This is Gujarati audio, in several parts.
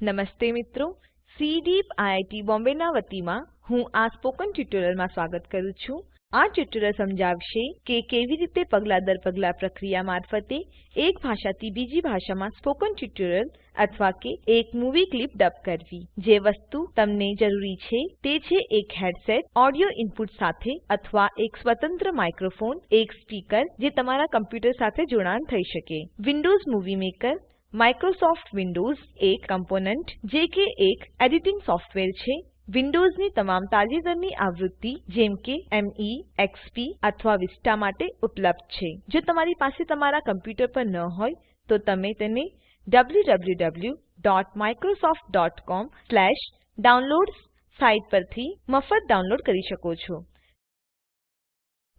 નમસ્તે મિત્રો સીડીપ આઈઆઈટી બોમ્બેના વતીમાં હું આ સ્પોકન ટ્યુટોરીયલમાં સ્વાગત કરું છું. આ ટ્યુટોરીયલ સમજાવશે કે કેવી રીતે પગલા દર પગલા પ્રક્રિયા મારફતે એક ભાષાથી બીજી ભાષામાં સ્પોકન ટ્યુટોરીયલ અથવા કે એક મૂવી ક્લિપ ડબ કરવી. જે વસ્તુ તમને જરૂરી છે તે છે એક હેડસેટ, ઓડિયો ઇનપુટ સાથે અથવા એક સ્વતંત્ર માઇક્રોફોન, એક સ્પીકર જે તમારા કમ્પ્યુટર સાથે જોડાણ થઈ શકે. Windows Movie Maker Microsoft Windows એક કમ્પોનન્ટ જે કે એક એડિટિંગ સોફ્ટવેર છે. વિન્ડોઝની તમામ તાજેતરની આવૃત્તિ જેમ કે ME, એક્સપી અથવા વિસ્ટા માટે ઉપલબ્ધ છે. જો તમારી પાસે તમારા કમ્પ્યુટર પર ન હોય તો તમે તેને www.microsoft.com/downloads સાઇટ પરથી મફત ડાઉનલોડ કરી શકો છો.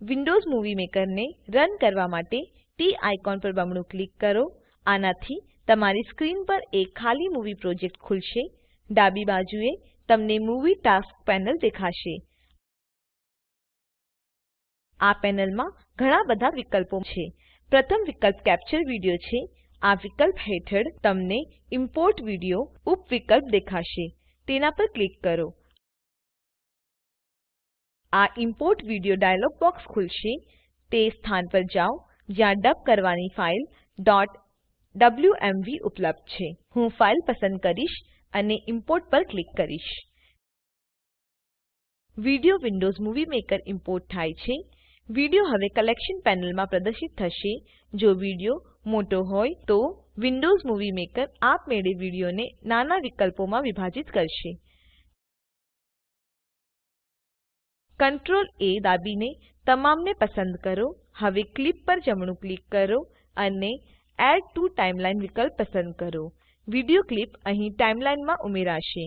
વિન્ડોઝ મૂવી મેકરને રન કરવા માટે ટી આઇકોન પર બમણું ક્લિક કરો. આનાથી તમારી સ્ક્રીન પર એક ખાલી મૂવી પ્રોજેક્ટ ખુલશે. ડાબી બાજુએ તમને મૂવી ટાસ્ક પેનલ દેખાશે. આ પેનલમાં ઘણા બધા વિકલ્પો છે. પ્રથમ વિકલ્પ કેપ્ચર વિડિયો છે. આ વિકલ્પ હેઠળ તમને ઇમ્પોર્ટ વિડિયો ઉપ વિકલ્પ દેખાશે. તેના પર ક્લિક કરો. આ ઇમ્પોર્ટ વિડિયો ડાયલોગ બોક્સ ખુલશે. તે સ્થાન પર જાઓ, જ્યાં ડબ કરવાની ફાઈલ wmv ઉપલબ્ધ છે. હું ફાઇલ પસંદ કરીશ અને ઇમ્પોર્ટ પર ક્લિક કરીશ. Video Windows Movie Maker import થાય છે. વિડિયો હવે કલેક્શન પેનલમાં પ્રદર્શિત થશે. જો વિડિયો મોટો હોય તો વિન્ડોઝ મૂવી મેકર આપમેળે વિડિયોને નાના વિકલ્પોમાં વિભાજિત કરશે. Ctrl A દાબીને તમામને પસંદ કરો. હવે ક્લિપ પર જમણું ક્લિક કરો અને એડ ટુ ટાઇમલાઇન વિકલ્પ પસંદ કરો. વિડિયો ક્લિપ અહીં ટાઈમલાઈનમાં ઉમેરાશે.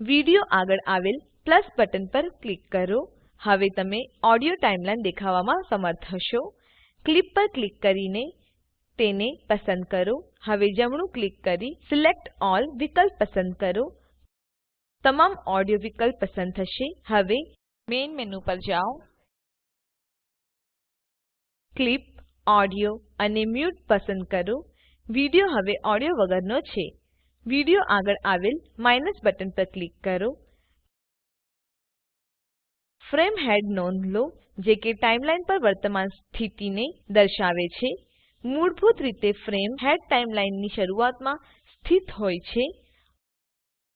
વિડિયો આગળ આવેલ પ્લસ બટન પર ક્લિક કરો. હવે તમે ઓડિયો ટાઈમલાઈન દેખાવામાં સમર્થ હશો. ક્લિપ પર ક્લિક કરીને તેને પસંદ કરો. હવે જમણું ક્લિક કરી સિલેક્ટ ઓલ વિકલ્પ પસંદ કરો. તમામ ઓડિયો વિકલ્પ પસંદ થશે. હવે મેઇન મેનુ પર જાઓ. ક્લિપ ઓડિયો અને મ્યુટ પસંદ કરો. વિડિયો હવે ઓડિયો વગરનો છે. વિડિયો આગળ આવેલ માઇનસ બટન પર ક્લિક કરો. ફ્રેમ હેડ નોંધ લો, જે કે ટાઈમલાઈન પર વર્તમાન સ્થિતિને દર્શાવે છે. મૂળભૂત રીતે ફ્રેમ હેડ ટાઈમલાઈનની શરૂઆતમાં સ્થિત હોય છે.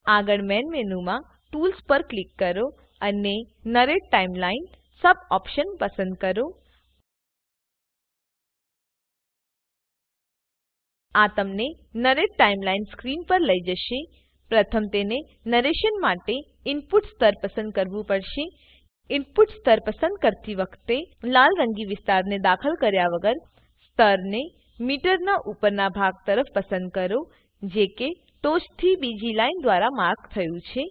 આગળ મેન મેનુમાં ટૂલ્સ પર ક્લિક કરો અને નરેટ ટાઇમલાઇન સબ ઓપ્શન પસંદ કરો. આ તમને નરેટ ટાઈમલાઈન સ્ક્રીન પર લઈ જશે. પ્રથમ તેને નરેશન માટે ઇનપુટ સ્તર પસંદ કરવું પડશે. ઇનપુટ સ્તર પસંદ કરતી વખતે લાલ રંગી વિસ્તારને દાખલ કર્યા વગર સ્તરને મીટરના ઉપરના ભાગ તરફ પસંદ કરો, જે કે ટોચથી બીજી લાઈન દ્વારા માર્ક થયું છે.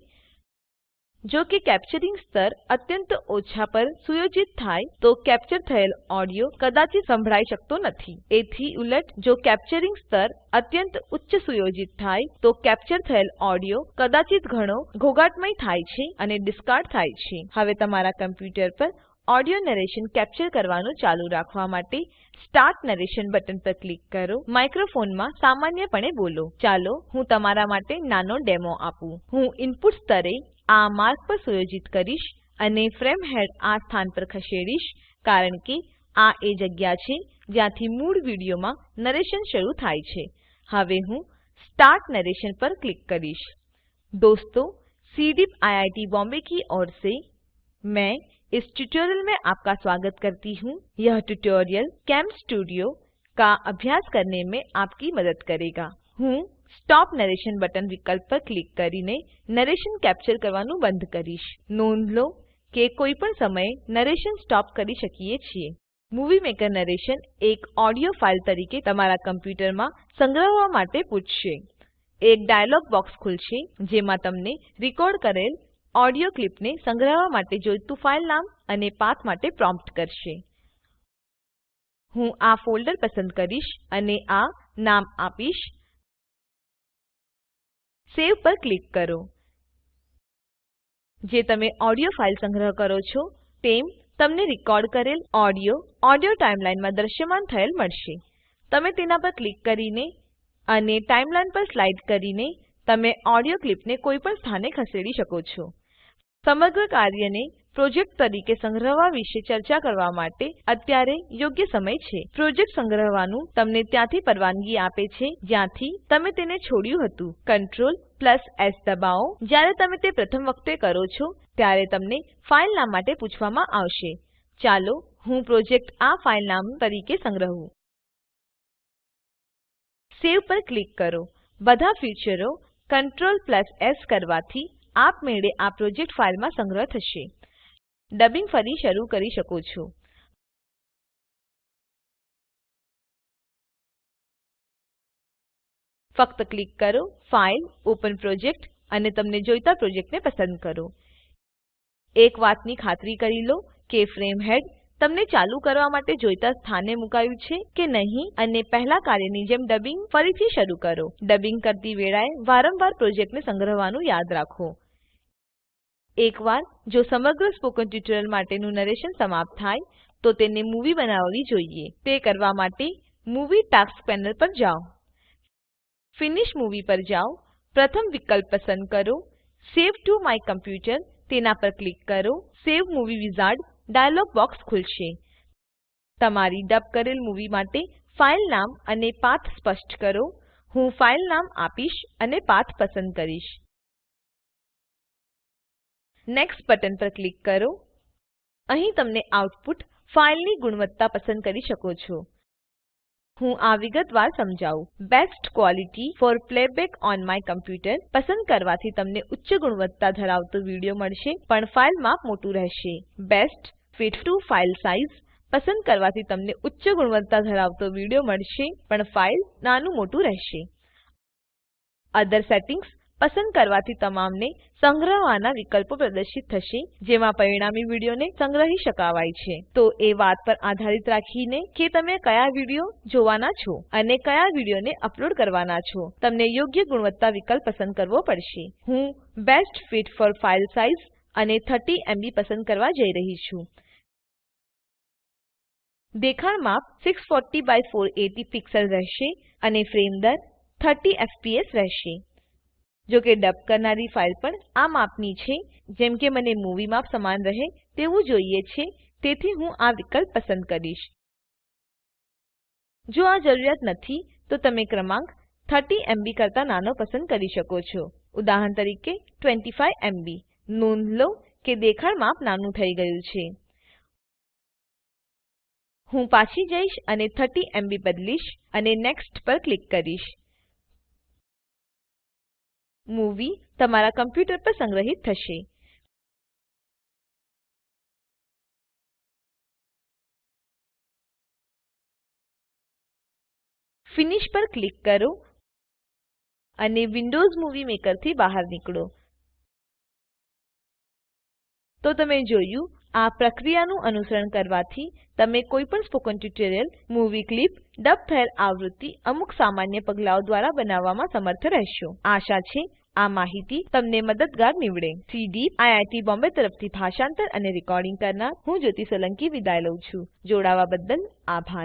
જો કે કેપ્ચરિંગ સ્તર અત્યંત ઓછા પર સુયોજિત થાય તો કેપ્ચર થયેલ ઓડિયો કદાચિત સંભળાઈ શકતો નથી. એથી ઉલટ, જો કેપ્ચરિંગ સ્તર અત્યંત ઉચ્ચ સુયોજિત થાય તો કેપ્ચર થયેલ ઓડિયો કદાચિત ઘણો ઘોઘાટમય થાય છે અને ડિસ્કાર્ડ થાય છે. હવે તમારા કમ્પ્યુટર પર ઓડિયો નરેશન કેપ્ચર કરવાનું ચાલુ રાખવા માટે સ્ટાર્ટ નરેશન બટન પર ક્લિક કરો. માઇક્રોફોનમાં સામાન્યપણે બોલો. ચાલો, હું તમારા માટે નાનો ડેમો આપું. હું ઇનપુટ સ્તરે આ માર્ગ પર સુયોજિત કરીશ અને ફ્રેમ હેડ આ સ્થાન પર ખસેડીશ કારણ કે આ એ જગ્યા છે જ્યાંથી મૂળ વિડીયોમાં નરેશન શરૂ થાય છે હવે હું स्टार्ट नरेशन पर क्लिक करीश दोस्तों सीडीप आईआईटी बॉम्बे की ओर से मैं इस ट्यूटोरियल में आपका स्वागत करती हूँ यह ट्यूटोरियल कैम स्टूडियो का अभ्यास करने में आपकी मदद करेगा હું સ્ટોપ નરેશન બટન વિકલ્પ પર ક્લિક કરીને નરેશન કેપ્ચર કરવાનું બંધ કરીશ. નોંધ લો કે કોઈ પણ સમયે નરેશન સ્ટોપ કરી શકીએ છીએ. મૂવી મેકર નરેશન એક ઓડિયો ફાઇલ તરીકે તમારા કમ્પ્યુટરમાં સંગ્રહવા માટે પૂછશે. એક ડાયલોગ બોક્સ ખુલશે જેમાં તમને રેકોર્ડ કરેલ ઓડિયો ક્લિપને સંગ્રહવા માટે જોઈતું ફાઇલ નામ અને પાથ માટે પ્રોમ્પ્ટ કરશે. હું આ ફોલ્ડર પસંદ કરીશ અને આ નામ આપીશ. સેવ પર ક્લિક કરો. જે તમે ઓડિયો ફાઇલ સંગ્રહ કરો છો, તેમ તમને રેકોર્ડ કરેલ ઓડિયો ઓડિયો ટાઈમલાઈનમાં દ્રશ્યમાન થયેલ મળશે. તમે તેના પર ક્લિક કરીને અને ટાઈમલાઈન પર સ્લાઇડ કરીને તમે ઓડિયો ક્લિપને કોઈપણ સ્થાને ખસેડી શકો છો. સમગ્ર કાર્યને પ્રોજેક્ટ તરીકે સંગ્રહવા વિશે ચર્ચા કરવા માટે અત્યારે યોગ્ય સમય છે. પ્રોજેક્ટ સંગ્રહવાનું તમને ત્યાંથી પરવાનગી આપે છે, જ્યાંથી તમે તેને છોડ્યું હતું. કંટ્રોલ પ્લસ એસ દબાવો. જ્યારે તમે તે પ્રથમ વખતે કરો છો, ત્યારે તમને ફાઇલ નામ માટે પૂછવામાં આવશે. ચાલો હું પ્રોજેક્ટ આ ફાઇલ નામ તરીકે સંગ્રહું. સેવ પર ક્લિક કરો. બધા ફીચરો Ctrl એસ કરવાથી આપમેળે આ પ્રોજેક્ટ ફાઇલમાં સંગ્રહ થશે. ડબિંગ ફરી શરૂ કરી શકો છો. ફક્ત ક્લિક કરો, ફાઇલ, ઓપન પ્રોજેક્ટ અને તમને જોઈતા પ્રોજેક્ટને પસંદ કરો. એક વાતની ખાતરી કરી લો કે ફ્રેમ હેડ તમને ચાલુ કરવા માટે જોઈતા સ્થાને મુકાયું છે કે નહીં અને પહેલા કાર્યની જેમ ડબિંગ ફરીથી શરૂ કરો. ડબિંગ કરતી વેળાએ વારંવાર પ્રોજેક્ટને સંગ્રહવાનું યાદ રાખો. એકવાર જો સમગ્ર સ્પોકન ટ્યુટોરીયલ માટેનું નરેશન સમાપ્ત થાય, તો તેને મૂવી બનાવવી જોઈએ. તે કરવા માટે મૂવી ટાસ્ક પેનલ પર જાઓ. ફિનિશ મૂવી પર જાઓ. પ્રથમ વિકલ્પ પસંદ કરો. Save to my computer. તેના પર ક્લિક કરો. Save movie wizard dialog box ખુલશે. તમારી ડબ કરેલ મૂવી માટે ફાઇલ નામ અને પાથ સ્પષ્ટ કરો. હું ફાઇલ નામ આપીશ અને પાથ પસંદ કરીશ. નેક્સ્ટ બટન પર ક્લિક કરો. અહીં તમને આઉટપુટ ફાઇલની ગુણવત્તા પસંદ કરી શકો છો. હું આ વિગતવાર સમજાવું. Best quality for playback on my computer પસંદ કરવાથી તમને ઉચ્ચ ગુણવત્તા ધરાવતો વિડિયો મળશે, પણ ફાઇલ માપ મોટું રહેશે. Best fit to file size પસંદ કરવાથી તમને ઉચ્ચ ગુણવત્તા ધરાવતો વિડિયો મળશે, પણ ફાઇલ નાનું મોટું રહેશે. અધર સેટિંગ્સ પસંદ કરવાથી તમામને સંગ્રહવાના વિકલ્પો પ્રદર્શિત થશે, જેમાં પરિણામી વિડીયોને સંગ્રહી શકાવાય છે. તો એ વાત પર આધારિત રાખીને કે તમે કયા વીડિયો જોવાના છો અને કયા વિડીયોને અપલોડ કરવાના છો. તમને યોગ્ય ગુણવત્તા વિકલ્પ પસંદ કરવો પડશે. હું best fit for file size અને 30 એમબી પસંદ કરવા જઈ રહી છું. દેખાણ માપ 640 બાય 480 પિક્સેલ રહેશે અને ફ્રેમ દર 30 એફપીએસ રહેશે. જો કે ડબ કરનારી ફાઈલ પણ આ માપની છે. જેમ કે મને મૂવી માપ સમાન રહે તેવું જોઈએ છે. તેથી હું આ વિકલ્પ પસંદ કરીશ. જો આ જરૂરિયાત નથી, તો તમે ક્રમાંક 30 એમબી કરતા નાનો પસંદ કરી શકો છો. ઉદાહરણ તરીકે 25 એમબી. નોંધ લો કે દેખાણ માપ નાનું થઈ ગયું છે. હું પાછી જઈશ અને 30 એમબી બદલીશ અને નેક્સ્ટ પર ક્લિક કરીશ. મૂવી તમારા કમ્પ્યુટર પર સંગ્રહિત થશે. ફિનિશ પર ક્લિક કરો અને વિન્ડોઝ મૂવી મેકરથી બહાર નીકળો. તો તમે જોયું આ પ્રક્રિયાનું અનુસરણ કરવાથી તમે કોઈપણ spoken tutorial, movie clip, dub થયેલ આવૃત્તિ અમુક સામાન્ય પગલાઓ દ્વારા બનાવવામાં સમર્થ રહેશો. આશા છે આ માહિતી તમને મદદગાર નીવડે. સીડી આઈઆઈટી બોમ્બે તરફથી ભાષાંતર અને રેકોર્ડિંગ કરનાર હું જ્યોતિ સોલંકી વિદાય લઉં છું. જોડાવા બદલ આભાર.